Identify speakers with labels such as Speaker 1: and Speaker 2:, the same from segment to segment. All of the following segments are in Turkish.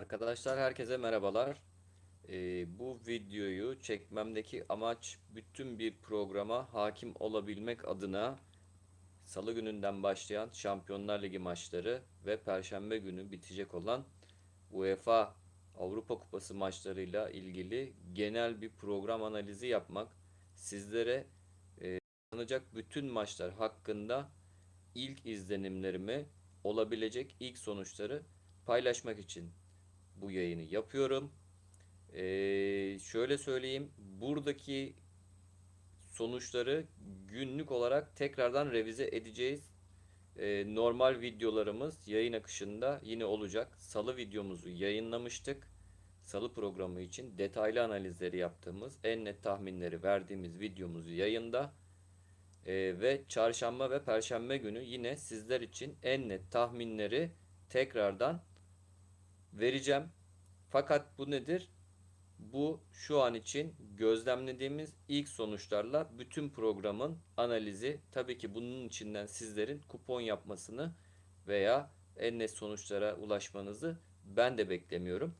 Speaker 1: Arkadaşlar herkese merhabalar. Ee, bu videoyu çekmemdeki amaç bütün bir programa hakim olabilmek adına Salı gününden başlayan Şampiyonlar Ligi maçları ve Perşembe günü bitecek olan UEFA Avrupa Kupası maçlarıyla ilgili genel bir program analizi yapmak. Sizlere e, bütün maçlar hakkında ilk izlenimlerimi, olabilecek ilk sonuçları paylaşmak için bu yayını yapıyorum. Ee, şöyle söyleyeyim. Buradaki sonuçları günlük olarak tekrardan revize edeceğiz. Ee, normal videolarımız yayın akışında yine olacak. Salı videomuzu yayınlamıştık. Salı programı için detaylı analizleri yaptığımız, en net tahminleri verdiğimiz videomuz yayında. Ee, ve çarşamba ve perşembe günü yine sizler için en net tahminleri tekrardan vereceğim. Fakat bu nedir? Bu şu an için gözlemlediğimiz ilk sonuçlarla bütün programın analizi. Tabii ki bunun içinden sizlerin kupon yapmasını veya en net sonuçlara ulaşmanızı ben de beklemiyorum.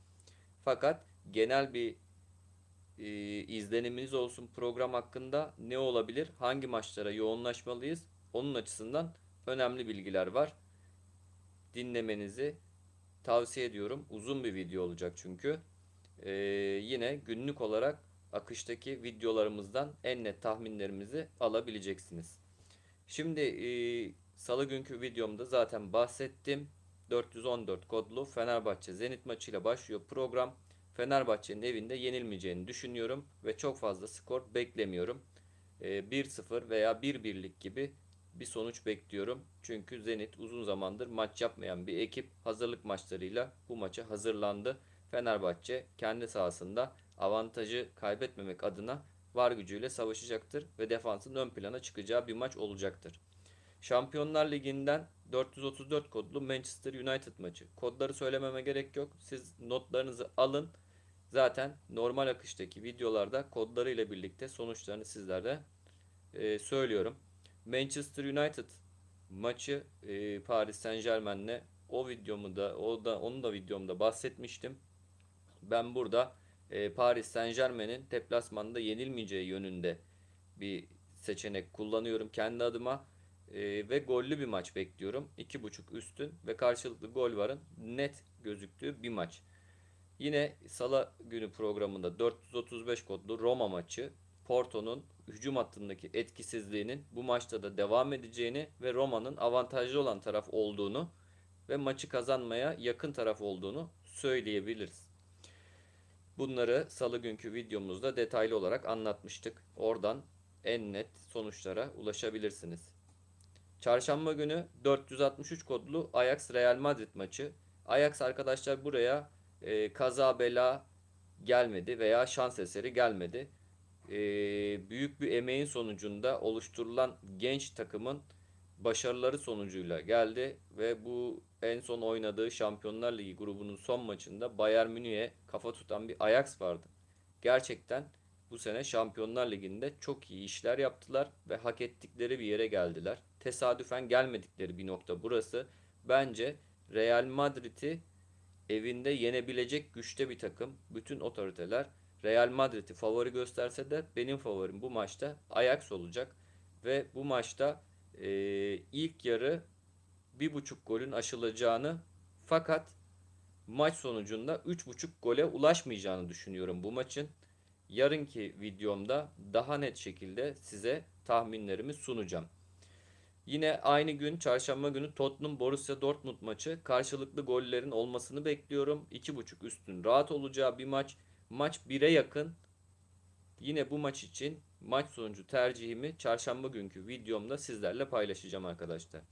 Speaker 1: Fakat genel bir e, izleniminiz olsun program hakkında ne olabilir, hangi maçlara yoğunlaşmalıyız onun açısından önemli bilgiler var. Dinlemenizi tavsiye ediyorum. Uzun bir video olacak çünkü. Ee, yine günlük olarak akıştaki videolarımızdan en net tahminlerimizi alabileceksiniz. Şimdi e, salı günkü videomda zaten bahsettim. 414 kodlu Fenerbahçe Zenit maçıyla başlıyor program. Fenerbahçe'nin evinde yenilmeyeceğini düşünüyorum ve çok fazla skor beklemiyorum. E, 1-0 veya 1-1'lik gibi bir sonuç bekliyorum. Çünkü Zenit uzun zamandır maç yapmayan bir ekip hazırlık maçlarıyla bu maça hazırlandı. Fenerbahçe kendi sahasında avantajı kaybetmemek adına var gücüyle savaşacaktır ve defansın ön plana çıkacağı bir maç olacaktır. Şampiyonlar Ligi'nden 434 kodlu Manchester United maçı. Kodları söylememe gerek yok. Siz notlarınızı alın. Zaten normal akıştaki videolarda kodlarıyla birlikte sonuçlarını sizlere e, söylüyorum. Manchester United maçı e, Paris Saint Germain'le o videomu da o da onu da videomda bahsetmiştim. Ben burada e, Paris Saint Germain'in deplasmanda yenilmeyeceği yönünde bir seçenek kullanıyorum kendi adıma e, ve gollü bir maç bekliyorum. 2.5 üstün ve karşılıklı gol varın net gözüktüğü bir maç. Yine salı günü programında 435 kodlu Roma maçı Porto'nun hücum hattındaki etkisizliğinin bu maçta da devam edeceğini ve Roma'nın avantajlı olan taraf olduğunu ve maçı kazanmaya yakın taraf olduğunu söyleyebiliriz. Bunları salı günkü videomuzda detaylı olarak anlatmıştık. Oradan en net sonuçlara ulaşabilirsiniz. Çarşamba günü 463 kodlu Ajax Real Madrid maçı. Ajax arkadaşlar buraya e, kaza bela gelmedi veya şans eseri gelmedi e, büyük bir emeğin sonucunda oluşturulan genç takımın başarıları sonucuyla geldi ve bu en son oynadığı Şampiyonlar Ligi grubunun son maçında Bayern Münih'e kafa tutan bir Ajax vardı. Gerçekten bu sene Şampiyonlar Ligi'nde çok iyi işler yaptılar ve hak ettikleri bir yere geldiler. Tesadüfen gelmedikleri bir nokta burası. Bence Real Madrid'i evinde yenebilecek güçte bir takım. Bütün otoriteler Real Madrid'i favori gösterse de benim favorim bu maçta Ajax olacak. Ve bu maçta e, ilk yarı bir buçuk golün aşılacağını fakat maç sonucunda 3.5 gole ulaşmayacağını düşünüyorum bu maçın. Yarınki videomda daha net şekilde size tahminlerimi sunacağım. Yine aynı gün çarşamba günü Tottenham Borussia Dortmund maçı karşılıklı gollerin olmasını bekliyorum. 2.5 üstün rahat olacağı bir maç. Maç 1'e yakın. Yine bu maç için maç sonucu tercihimi çarşamba günkü videomda sizlerle paylaşacağım arkadaşlar.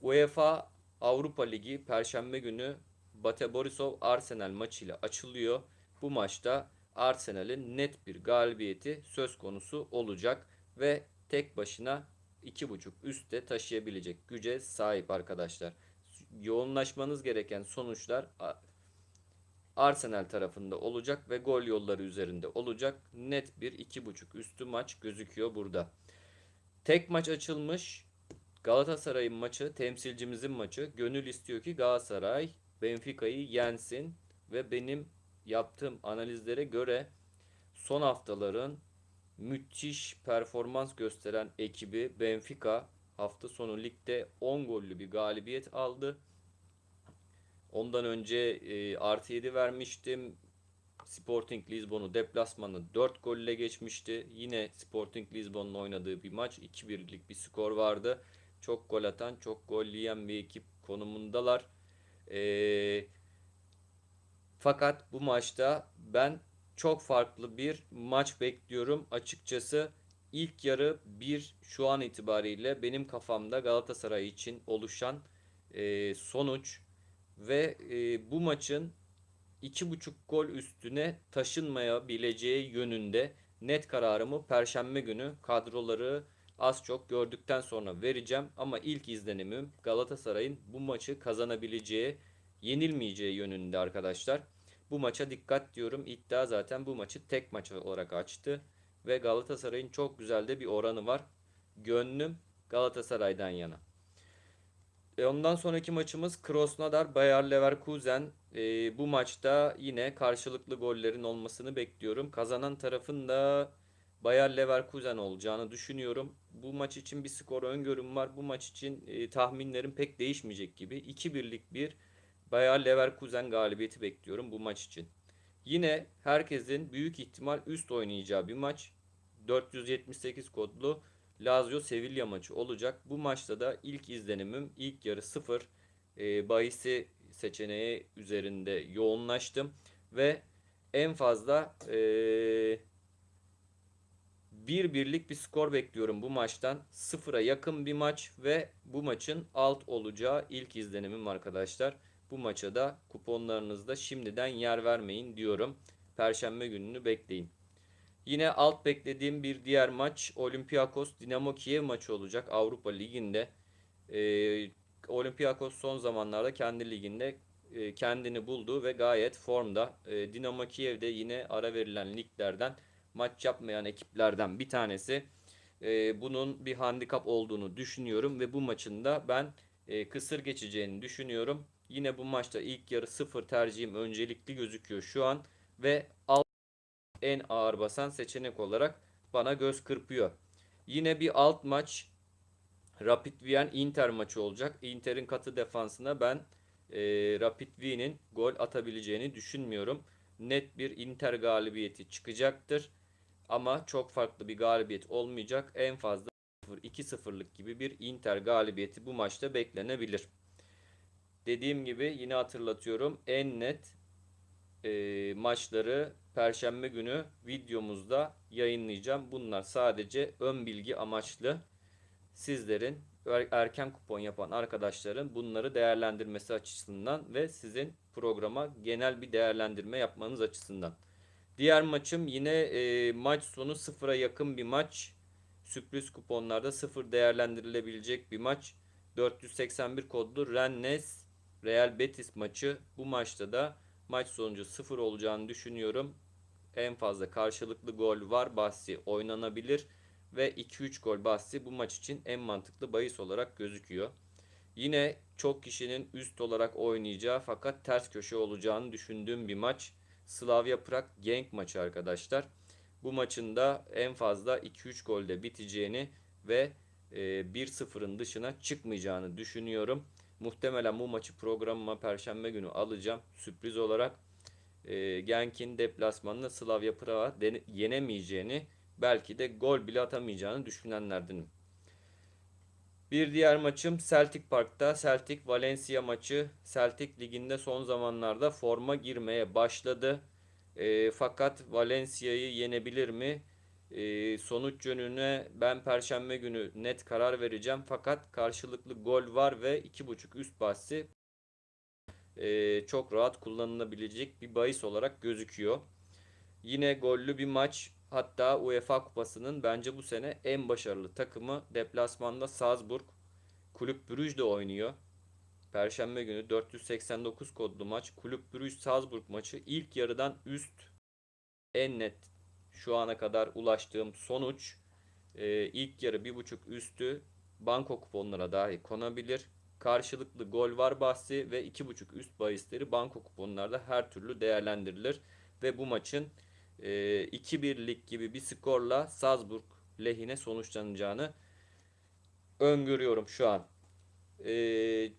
Speaker 1: UEFA Avrupa Ligi Perşembe günü Bate Borisov Arsenal maçıyla açılıyor. Bu maçta Arsenal'in net bir galibiyeti söz konusu olacak ve tek başına 2.5 üstte taşıyabilecek güce sahip arkadaşlar. Yoğunlaşmanız gereken sonuçlar Arsenal tarafında olacak ve gol yolları üzerinde olacak. Net bir 2.5 üstü maç gözüküyor burada. Tek maç açılmış. Galatasaray'ın maçı, temsilcimizin maçı. Gönül istiyor ki Galatasaray Benfica'yı yensin ve benim yaptığım analizlere göre son haftaların müthiş performans gösteren ekibi Benfica hafta sonu ligde 10 gollü bir galibiyet aldı. Ondan önce e, artı 7 vermiştim. Sporting Lisbon'u deplasmanı 4 golle geçmişti. Yine Sporting Lisbon'un oynadığı bir maç 2-1'lik bir skor vardı. Çok gol atan, çok gol yiyen bir ekip konumundalar. Ee, fakat bu maçta ben çok farklı bir maç bekliyorum. Açıkçası ilk yarı bir şu an itibariyle benim kafamda Galatasaray için oluşan e, sonuç ve e, bu maçın 2.5 gol üstüne taşınmayabileceği yönünde net kararımı Perşembe günü kadroları az çok gördükten sonra vereceğim. Ama ilk izlenimim Galatasaray'ın bu maçı kazanabileceği, yenilmeyeceği yönünde arkadaşlar. Bu maça dikkat diyorum. İddia zaten bu maçı tek maç olarak açtı. Ve Galatasaray'ın çok güzel de bir oranı var. Gönlüm Galatasaray'dan yana. E ondan sonraki maçımız Krasnodar Bayer Leverkusen. E, bu maçta yine karşılıklı gollerin olmasını bekliyorum. Kazanan tarafın da Bayer Leverkusen olacağını düşünüyorum. Bu maç için bir skor öngörüm var. Bu maç için e, tahminlerim pek değişmeyecek gibi. 2-1'lik bir Bayer Leverkusen galibiyeti bekliyorum bu maç için. Yine herkesin büyük ihtimal üst oynayacağı bir maç. 478 kodlu Lazio Sevilla maçı olacak. Bu maçta da ilk izlenimim ilk yarı 0 e, bahisi seçeneği üzerinde yoğunlaştım ve en fazla e, bir birlik bir skor bekliyorum bu maçtan. Sıfıra yakın bir maç ve bu maçın alt olacağı ilk izlenimim arkadaşlar. Bu maça da kuponlarınızda şimdiden yer vermeyin diyorum. Perşembe gününü bekleyin. Yine alt beklediğim bir diğer maç Olympiakos Dinamo Kiev maçı olacak Avrupa Ligi'nde. Ee, Olympiakos son zamanlarda kendi liginde e, kendini buldu ve gayet formda. E, Dinamo Kiev de yine ara verilen liglerden maç yapmayan ekiplerden bir tanesi. E, bunun bir handikap olduğunu düşünüyorum ve bu maçın da ben e, kısır geçeceğini düşünüyorum. Yine bu maçta ilk yarı sıfır tercihim öncelikli gözüküyor şu an ve alt en ağır basan seçenek olarak bana göz kırpıyor. Yine bir alt maç Rapid Wien Inter maçı olacak. Inter'in katı defansına ben e, Rapid Wien'in gol atabileceğini düşünmüyorum. Net bir Inter galibiyeti çıkacaktır. Ama çok farklı bir galibiyet olmayacak. En fazla 2-0'lık gibi bir Inter galibiyeti bu maçta beklenebilir. Dediğim gibi yine hatırlatıyorum. En net e, maçları Perşembe günü videomuzda yayınlayacağım. Bunlar sadece ön bilgi amaçlı. Sizlerin er, erken kupon yapan arkadaşların bunları değerlendirmesi açısından ve sizin programa genel bir değerlendirme yapmanız açısından. Diğer maçım yine e, maç sonu sıfıra yakın bir maç. Sürpriz kuponlarda sıfır değerlendirilebilecek bir maç. 481 kodlu Rennes Real Betis maçı. Bu maçta da maç sonucu sıfır olacağını düşünüyorum. En fazla karşılıklı gol var bahsi oynanabilir ve 2-3 gol bahsi bu maç için en mantıklı bahis olarak gözüküyor. Yine çok kişinin üst olarak oynayacağı fakat ters köşe olacağını düşündüğüm bir maç. Slavia Prag Genk maçı arkadaşlar. Bu maçın da en fazla 2-3 golde biteceğini ve 1-0'ın e, dışına çıkmayacağını düşünüyorum. Muhtemelen bu maçı programıma perşembe günü alacağım. Sürpriz olarak e, Genk'in deplasmanında Slavia Prag'a yenemeyeceğini belki de gol bile atamayacağını düşünenlerdenim. Bir diğer maçım Celtic Park'ta. Celtic Valencia maçı. Celtic liginde son zamanlarda forma girmeye başladı. E, fakat Valencia'yı yenebilir mi? E, sonuç yönüne ben perşembe günü net karar vereceğim. Fakat karşılıklı gol var ve 2.5 üst bahsi e, çok rahat kullanılabilecek bir bahis olarak gözüküyor. Yine gollü bir maç. Hatta UEFA Kupası'nın bence bu sene en başarılı takımı deplasmanda Salzburg. Kulüp Brugge de oynuyor. Perşembe günü 489 kodlu maç. Kulüp Brugge Salzburg maçı ilk yarıdan üst en net şu ana kadar ulaştığım sonuç. Ee, ilk yarı 1.5 üstü banko kuponlara dahi konabilir. Karşılıklı gol var bahsi ve 2.5 üst bahisleri banko kuponlarda her türlü değerlendirilir. Ve bu maçın e, 2-1'lik gibi bir skorla Salzburg lehine sonuçlanacağını öngörüyorum şu an. E,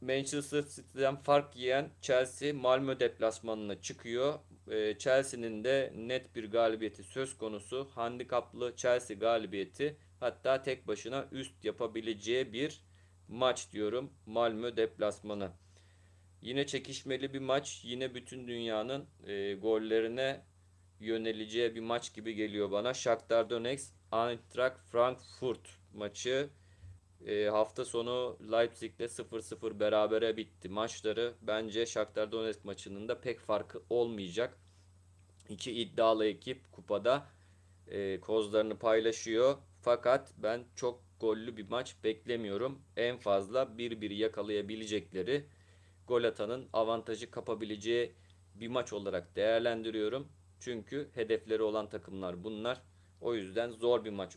Speaker 1: Manchester City'den fark yiyen Chelsea Malmö deplasmanına çıkıyor. E, Chelsea'nin de net bir galibiyeti söz konusu. Handikaplı Chelsea galibiyeti hatta tek başına üst yapabileceği bir maç diyorum. Malmö deplasmanı. Yine çekişmeli bir maç. Yine bütün dünyanın e, gollerine yöneleceği bir maç gibi geliyor bana. Shakhtar Donetsk Eintracht Frankfurt maçı e, hafta sonu Leipzig'le 0-0 berabere bitti maçları. Bence Shakhtar Donetsk maçının da pek farkı olmayacak. İki iddialı ekip kupada e, kozlarını paylaşıyor. Fakat ben çok gollü bir maç beklemiyorum. En fazla 1-1 yakalayabilecekleri gol atanın avantajı kapabileceği bir maç olarak değerlendiriyorum. Çünkü hedefleri olan takımlar bunlar. O yüzden zor bir maç.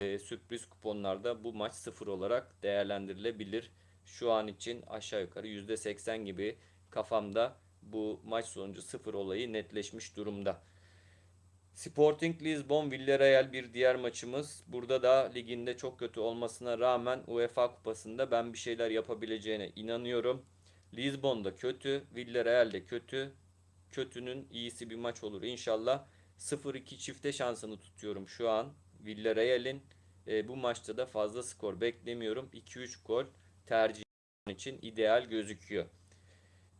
Speaker 1: E, sürpriz kuponlarda bu maç 0 olarak değerlendirilebilir. Şu an için aşağı yukarı %80 gibi kafamda bu maç sonucu 0 olayı netleşmiş durumda. Sporting Lisbon Villarreal bir diğer maçımız. Burada da liginde çok kötü olmasına rağmen UEFA kupasında ben bir şeyler yapabileceğine inanıyorum. Lisbon'da kötü, Villarreal de kötü. Kötünün iyisi bir maç olur inşallah. 0-2 çifte şansını tutuyorum şu an. Villarreal'in e, bu maçta da fazla skor beklemiyorum. 2-3 gol tercih için ideal gözüküyor.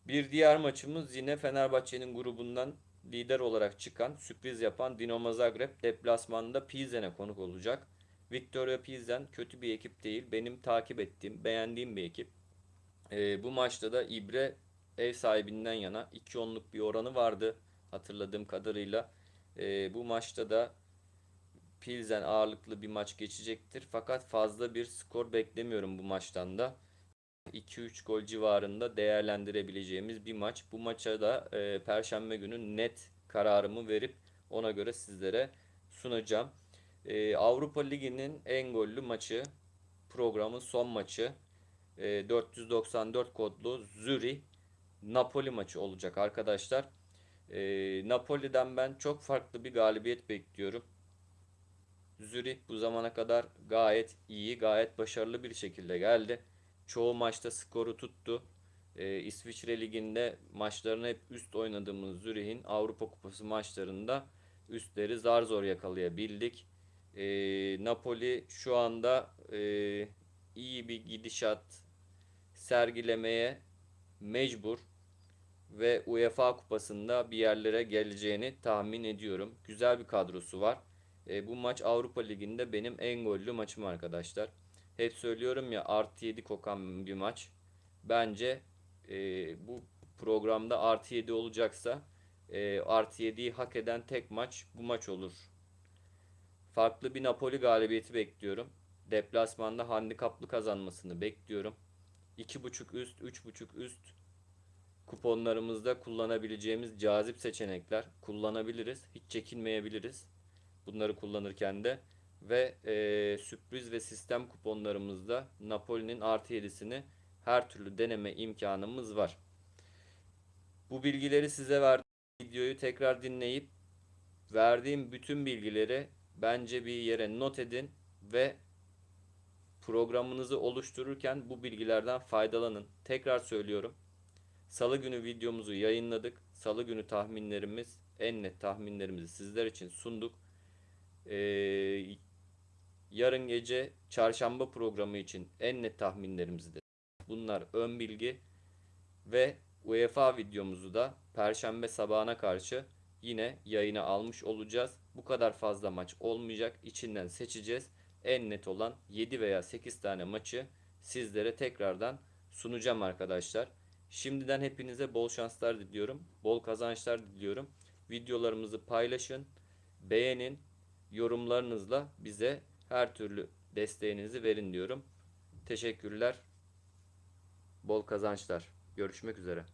Speaker 1: Bir diğer maçımız yine Fenerbahçe'nin grubundan lider olarak çıkan, sürpriz yapan Dinamo Zagreb deplasmanında Pilsen'e konuk olacak. Victoria Pilsen kötü bir ekip değil. Benim takip ettiğim, beğendiğim bir ekip. E, bu maçta da İbre ev sahibinden yana 2-10'luk bir oranı vardı hatırladığım kadarıyla. E, bu maçta da Pilsen ağırlıklı bir maç geçecektir. Fakat fazla bir skor beklemiyorum bu maçtan da. 2-3 gol civarında değerlendirebileceğimiz bir maç. Bu maça da e, Perşembe günü net kararımı verip ona göre sizlere sunacağım. E, Avrupa Ligi'nin en gollü maçı, programın son maçı. E, 494 kodlu Zürih Napoli maçı olacak arkadaşlar. E, Napoli'den ben çok farklı bir galibiyet bekliyorum. Zürih bu zamana kadar gayet iyi, gayet başarılı bir şekilde geldi. Çoğu maçta skoru tuttu. Ee, İsviçre Ligi'nde maçlarını hep üst oynadığımız Zürih'in Avrupa Kupası maçlarında üstleri zar zor yakalayabildik. Ee, Napoli şu anda e, iyi bir gidişat sergilemeye mecbur ve UEFA Kupası'nda bir yerlere geleceğini tahmin ediyorum. Güzel bir kadrosu var. E, bu maç Avrupa Ligi'nde benim en gollü maçım arkadaşlar. Hep söylüyorum ya artı 7 kokan bir maç. Bence e, bu programda artı 7 olacaksa e, artı 7'yi hak eden tek maç bu maç olur. Farklı bir Napoli galibiyeti bekliyorum. Deplasmanda handikaplı kazanmasını bekliyorum. 2.5 üst, 3.5 üst kuponlarımızda kullanabileceğimiz cazip seçenekler kullanabiliriz. Hiç çekinmeyebiliriz. Bunları kullanırken de ve e, sürpriz ve sistem kuponlarımızda Napoli'nin artı 7'sini her türlü deneme imkanımız var. Bu bilgileri size verdiğim videoyu tekrar dinleyip verdiğim bütün bilgileri bence bir yere not edin ve programınızı oluştururken bu bilgilerden faydalanın. Tekrar söylüyorum. Salı günü videomuzu yayınladık. Salı günü tahminlerimiz, en net tahminlerimizi sizler için sunduk. Ee, yarın gece çarşamba programı için en net tahminlerimizi de bunlar ön bilgi ve UEFA videomuzu da perşembe sabahına karşı yine yayına almış olacağız. Bu kadar fazla maç olmayacak. İçinden seçeceğiz. En net olan 7 veya 8 tane maçı sizlere tekrardan sunacağım arkadaşlar. Şimdiden hepinize bol şanslar diliyorum. Bol kazançlar diliyorum. Videolarımızı paylaşın, beğenin, yorumlarınızla bize her türlü desteğinizi verin diyorum. Teşekkürler. Bol kazançlar. Görüşmek üzere.